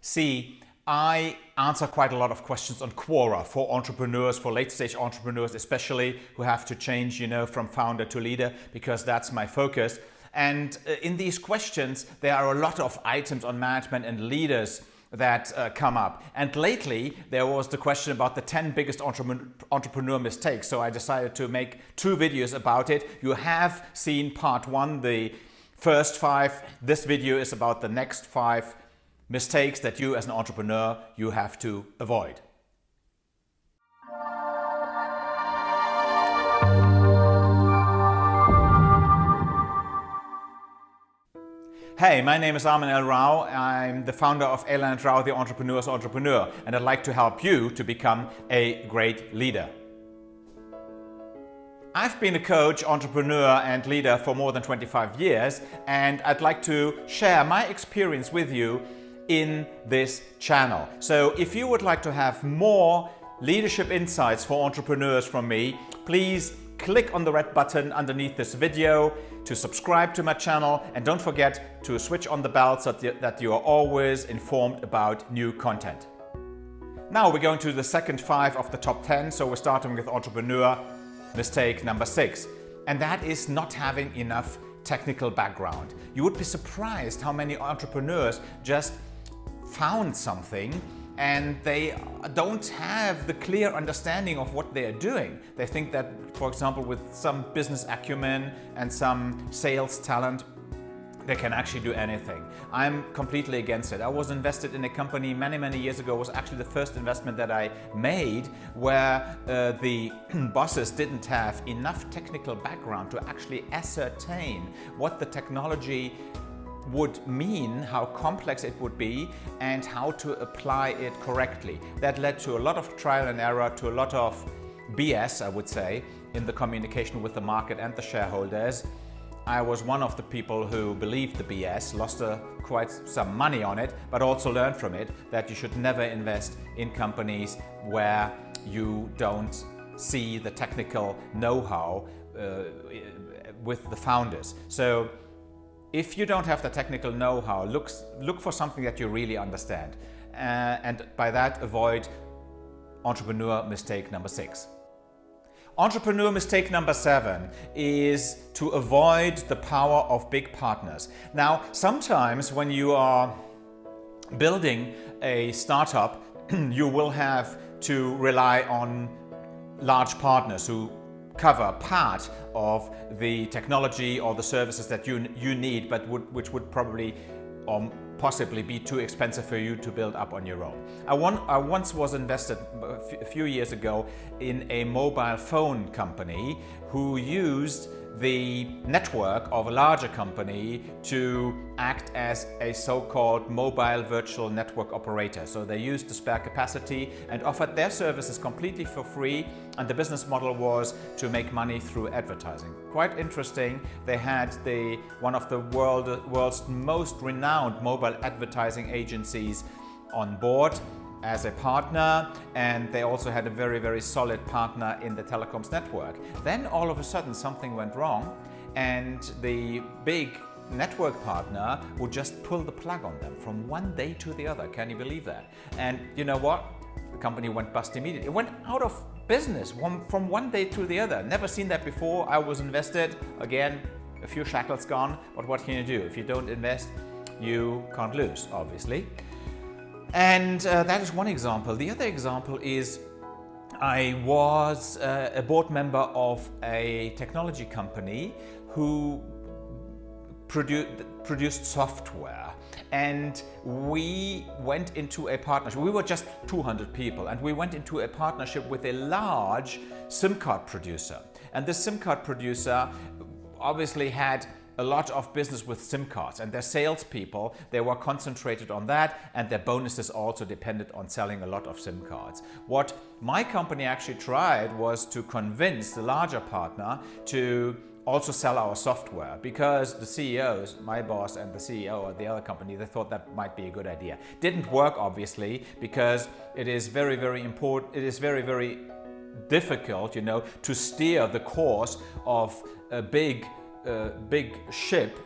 See, I answer quite a lot of questions on Quora for entrepreneurs, for late stage entrepreneurs, especially who have to change, you know, from founder to leader, because that's my focus. And uh, in these questions, there are a lot of items on management and leaders that uh, come up. And lately, there was the question about the 10 biggest entrepreneur mistakes. So I decided to make two videos about it. You have seen part one, the first five. This video is about the next five mistakes that you as an entrepreneur you have to avoid. Hey, my name is Armin L. Rao. I'm the founder of Alan Rao, the Entrepreneur's Entrepreneur, and I'd like to help you to become a great leader. I've been a coach, entrepreneur and leader for more than 25 years and I'd like to share my experience with you in this channel. So if you would like to have more leadership insights for entrepreneurs from me, please click on the red button underneath this video to subscribe to my channel and don't forget to switch on the bell so that you are always informed about new content. Now we're going to the second five of the top 10. So we're starting with entrepreneur mistake number six. And that is not having enough technical background. You would be surprised how many entrepreneurs just found something and they don't have the clear understanding of what they are doing. They think that, for example, with some business acumen and some sales talent, they can actually do anything. I'm completely against it. I was invested in a company many, many years ago. It was actually the first investment that I made where uh, the bosses didn't have enough technical background to actually ascertain what the technology would mean, how complex it would be and how to apply it correctly. That led to a lot of trial and error, to a lot of BS, I would say, in the communication with the market and the shareholders. I was one of the people who believed the BS, lost quite some money on it, but also learned from it that you should never invest in companies where you don't see the technical know-how uh, with the founders. So if you don't have the technical know-how, look, look for something that you really understand. Uh, and by that, avoid entrepreneur mistake number six. Entrepreneur mistake number seven is to avoid the power of big partners. Now, sometimes when you are building a startup, you will have to rely on large partners who cover part of the technology or the services that you, you need, but would, which would probably or possibly be too expensive for you to build up on your own. I, want, I once was invested uh, a few years ago in a mobile phone company who used the network of a larger company to act as a so-called mobile virtual network operator. So they used the spare capacity and offered their services completely for free and the business model was to make money through advertising. Quite interesting. They had the one of the world, world's most renowned mobile advertising agencies on board as a partner and they also had a very, very solid partner in the telecoms network. Then all of a sudden something went wrong and the big network partner would just pull the plug on them from one day to the other. Can you believe that? And you know what? The company went bust immediately. It went out of business from one day to the other. Never seen that before. I was invested. Again, a few shackles gone. But what can you do? If you don't invest, you can't lose, obviously. And uh, that is one example. The other example is I was uh, a board member of a technology company who produ produced software and we went into a partnership. We were just 200 people and we went into a partnership with a large SIM card producer. And this SIM card producer obviously had a lot of business with SIM cards and their salespeople, they were concentrated on that and their bonuses also depended on selling a lot of SIM cards. What my company actually tried was to convince the larger partner to also sell our software because the CEOs, my boss and the CEO of the other company, they thought that might be a good idea. Didn't work obviously because it is very, very important, it is very, very difficult, you know, to steer the course of a big big ship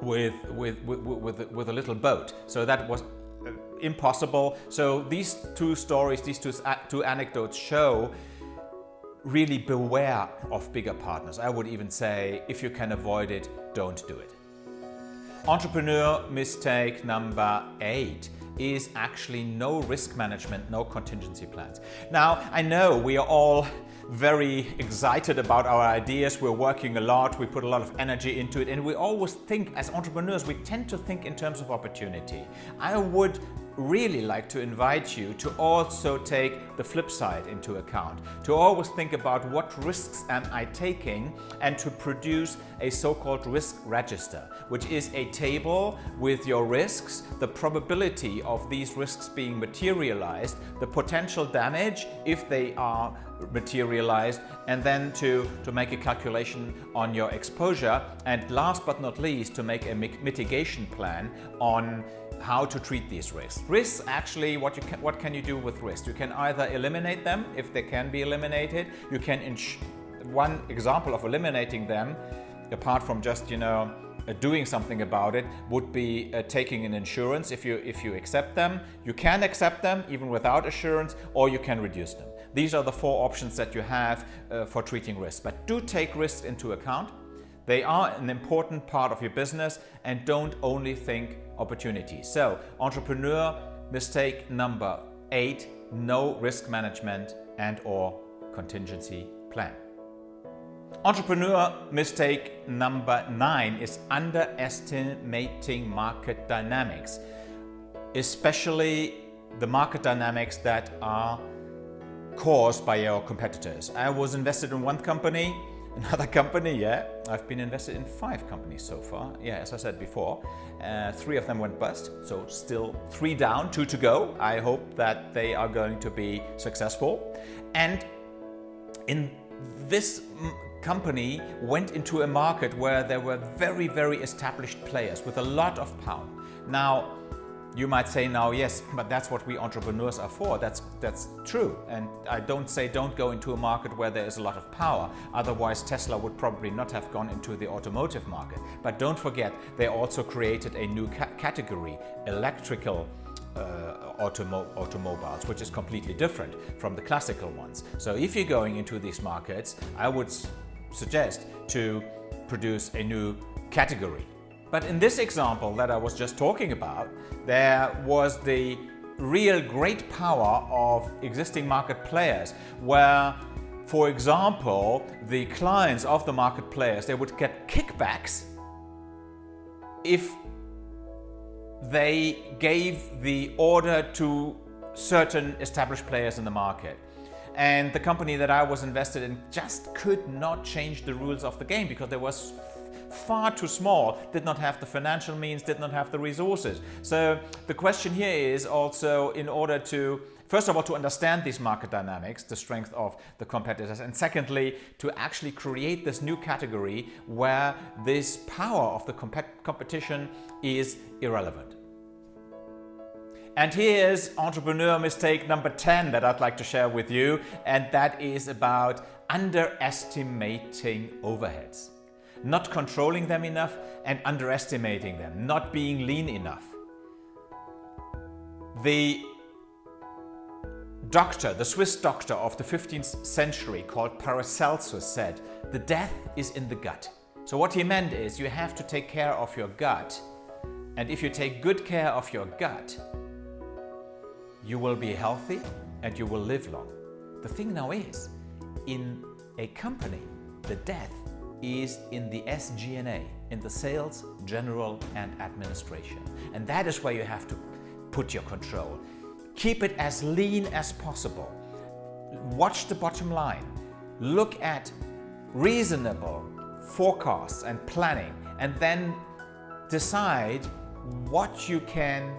with, with, with, with, with a little boat. So that was uh, impossible. So these two stories, these two, two anecdotes show really beware of bigger partners. I would even say if you can avoid it, don't do it. Entrepreneur mistake number eight is actually no risk management, no contingency plans. Now, I know we are all very excited about our ideas. We're working a lot, we put a lot of energy into it, and we always think, as entrepreneurs, we tend to think in terms of opportunity. I would really like to invite you to also take the flip side into account, to always think about what risks am I taking and to produce a so-called risk register, which is a table with your risks, the probability of these risks being materialized, the potential damage if they are materialized, and then to, to make a calculation on your exposure, and last but not least, to make a mitigation plan on how to treat these risks. Risks actually, what, you can, what can you do with risks? You can either eliminate them if they can be eliminated. You can, one example of eliminating them, apart from just, you know, uh, doing something about it would be uh, taking an insurance if you if you accept them you can accept them even without assurance or you can reduce them these are the four options that you have uh, for treating risk but do take risks into account they are an important part of your business and don't only think opportunity. So entrepreneur mistake number eight, no risk management and or contingency plan. Entrepreneur mistake number nine is underestimating market dynamics, especially the market dynamics that are caused by your competitors. I was invested in one company Another company, yeah. I've been invested in five companies so far. Yeah, as I said before, uh, three of them went bust. So still three down, two to go. I hope that they are going to be successful. And in this company went into a market where there were very, very established players with a lot of power. Now, you might say now, yes, but that's what we entrepreneurs are for. That's, that's true. And I don't say don't go into a market where there is a lot of power. Otherwise, Tesla would probably not have gone into the automotive market. But don't forget, they also created a new ca category, electrical uh, automo automobiles, which is completely different from the classical ones. So if you're going into these markets, I would suggest to produce a new category but in this example that I was just talking about, there was the real great power of existing market players where for example, the clients of the market players, they would get kickbacks if they gave the order to certain established players in the market. And the company that I was invested in just could not change the rules of the game because there was far too small, did not have the financial means, did not have the resources. So the question here is also in order to First of all, to understand these market dynamics, the strength of the competitors, and secondly, to actually create this new category where this power of the compet competition is irrelevant. And here's entrepreneur mistake number 10 that I'd like to share with you, and that is about underestimating overheads not controlling them enough and underestimating them, not being lean enough. The doctor, the Swiss doctor of the 15th century called Paracelsus said, the death is in the gut. So what he meant is you have to take care of your gut and if you take good care of your gut, you will be healthy and you will live long. The thing now is, in a company, the death is in the SG&A, in the sales, general and administration. And that is where you have to put your control. Keep it as lean as possible. Watch the bottom line. Look at reasonable forecasts and planning and then decide what you can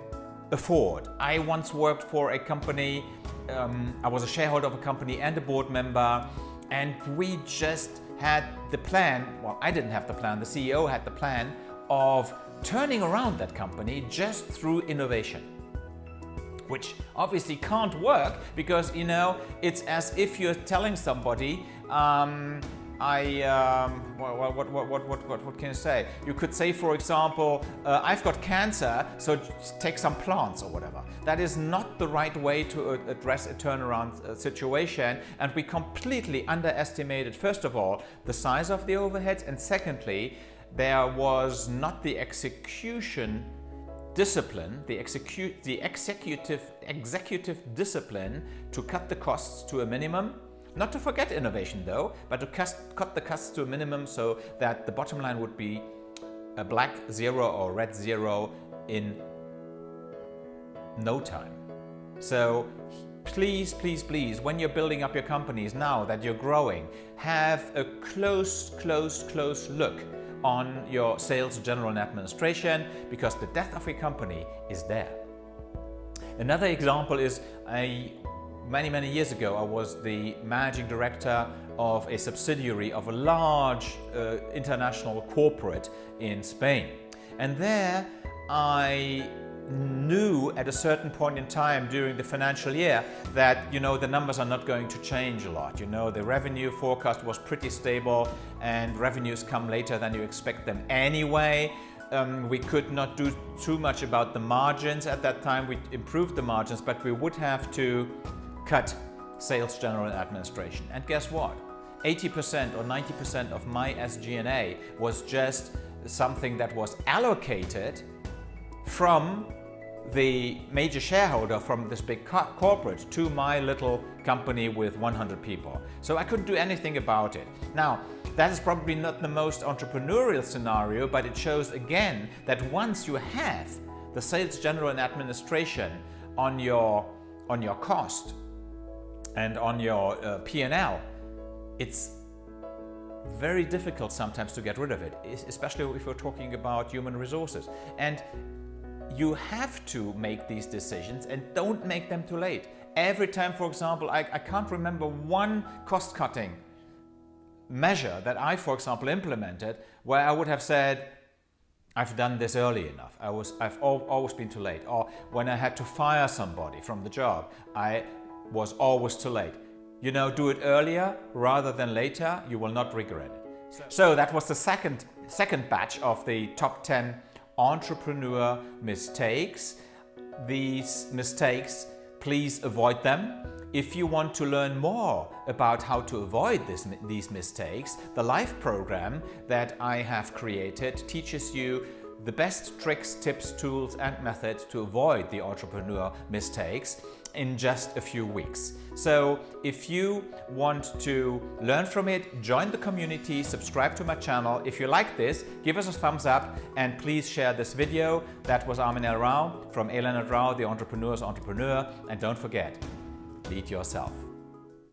afford. I once worked for a company, um, I was a shareholder of a company and a board member and we just had the plan, well, I didn't have the plan, the CEO had the plan of turning around that company just through innovation which obviously can't work because you know it's as if you're telling somebody um, I, um, what, what, what, what, what, what, can I say? You could say, for example, uh, I've got cancer, so take some plants or whatever. That is not the right way to uh, address a turnaround uh, situation. And we completely underestimated, first of all, the size of the overheads. And secondly, there was not the execution discipline, the, execute, the executive, executive discipline to cut the costs to a minimum not to forget innovation though, but to cut the costs to a minimum so that the bottom line would be a black zero or red zero in no time. So please, please, please, when you're building up your companies now that you're growing, have a close, close, close look on your sales, general and administration because the death of your company is there. Another example is a Many, many years ago, I was the managing director of a subsidiary of a large uh, international corporate in Spain. And there I knew at a certain point in time during the financial year that you know the numbers are not going to change a lot. You know the revenue forecast was pretty stable and revenues come later than you expect them. Anyway um, we could not do too much about the margins at that time. We improved the margins but we would have to cut sales general administration. And guess what? 80% or 90% of my SG&A was just something that was allocated from the major shareholder from this big co corporate to my little company with 100 people. So I couldn't do anything about it. Now, that is probably not the most entrepreneurial scenario, but it shows again that once you have the sales general and administration on your, on your cost, and on your uh, P&L, it's very difficult sometimes to get rid of it, especially if we're talking about human resources. And you have to make these decisions and don't make them too late. Every time, for example, I, I can't remember one cost-cutting measure that I, for example, implemented where I would have said, I've done this early enough. I was, I've always been too late. Or when I had to fire somebody from the job, I was always too late. You know, do it earlier rather than later, you will not regret it. So that was the second, second batch of the top 10 entrepreneur mistakes. These mistakes, please avoid them. If you want to learn more about how to avoid this, these mistakes, the LIFE program that I have created teaches you the best tricks, tips, tools and methods to avoid the entrepreneur mistakes in just a few weeks. So if you want to learn from it, join the community, subscribe to my channel. If you like this, give us a thumbs up and please share this video. That was Armin L. Rao from. Leonard Rao, the entrepreneur's entrepreneur. And don't forget, lead yourself.